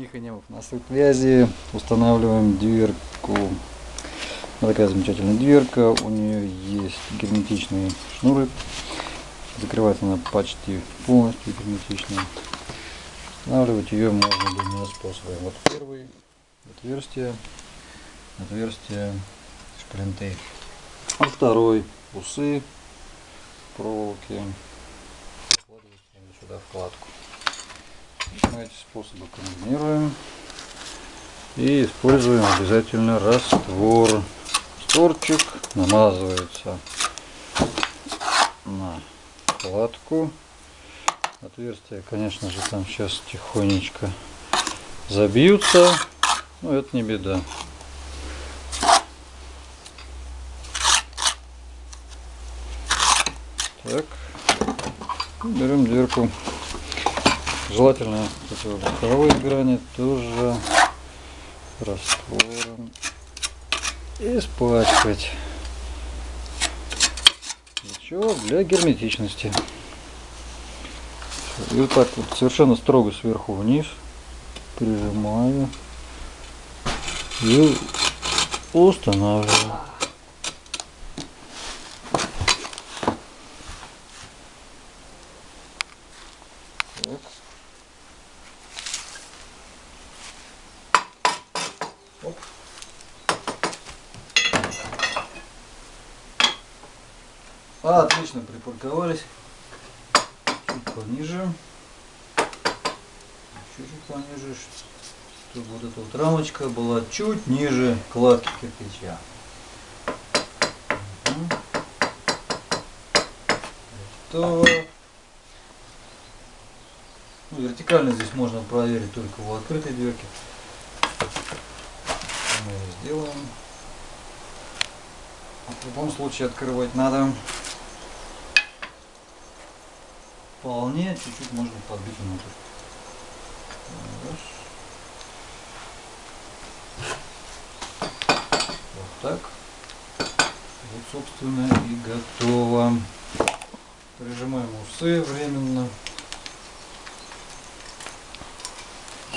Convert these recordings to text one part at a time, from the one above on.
Тихонев на связи. Устанавливаем дверку. Вот такая замечательная дверка. У нее есть герметичные шнуры. Закрывается она почти полностью герметично. Устанавливать ее можно двумя способами. Вот первый отверстие, отверстие шплинты. А второй усы проволоки. Вкладывается сюда вкладку. Эти способы комбинируем и используем обязательно раствор. Растворчик намазывается на вкладку. Отверстия, конечно же, там сейчас тихонечко забьются, но это не беда. Так, берем дверку. Желательно эти боковые грани тоже раствором испачкать. Для чего? Для герметичности. И вот так вот совершенно строго сверху вниз прижимаю и устанавливаю. Так. Оп. А, отлично припарковались. Чуть пониже. Чуть-чуть пониже, чтобы вот эта вот рамочка была чуть ниже кладки кирпича. Готово. Ну, вертикально здесь можно проверить только у открытой дверки. Мы ее сделаем. В любом случае открывать надо. Вполне чуть-чуть можно подбить внутрь. Вот так. Вот, собственно, и готово. Прижимаем усы временно.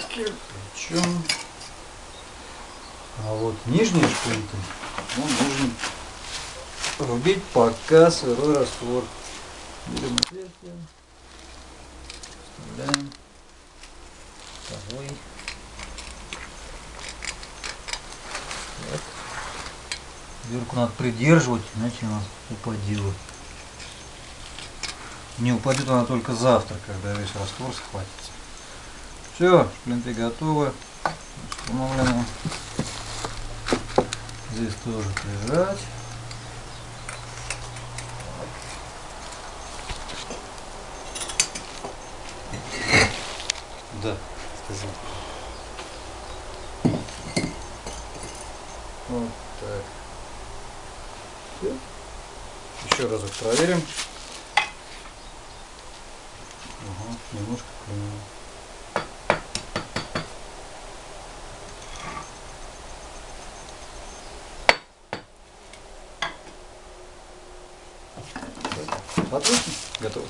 Кирпичом. А вот нижние шпильки нам нужно рубить пока сырой раствор. Берем отверстие, вставляем второй. Так. Дверку надо придерживать, иначе она упадет. Не упадет она только завтра, когда весь раствор схватится. Все, шплинты готовы. Установлены. Здесь тоже прижать. Да, сказал. Вот так. Еще разок проверим. Ага, немножко клюнуло. Отлично, готово.